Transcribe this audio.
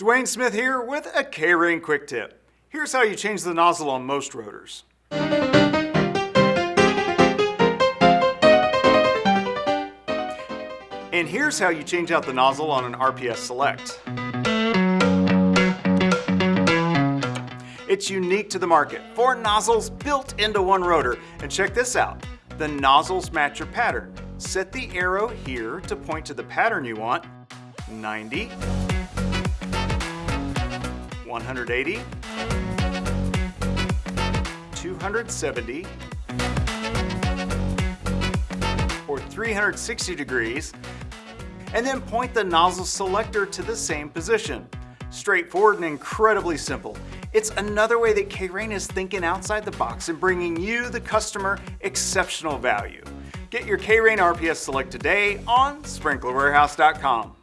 Dwayne Smith here with a K-Rain quick tip. Here's how you change the nozzle on most rotors. And here's how you change out the nozzle on an RPS Select. It's unique to the market. Four nozzles built into one rotor. And check this out. The nozzles match your pattern. Set the arrow here to point to the pattern you want. 90, 180, 270, or 360 degrees, and then point the nozzle selector to the same position. Straightforward and incredibly simple. It's another way that K-Rain is thinking outside the box and bringing you, the customer, exceptional value. Get your K-Rain RPS Select today on SprinklerWarehouse.com.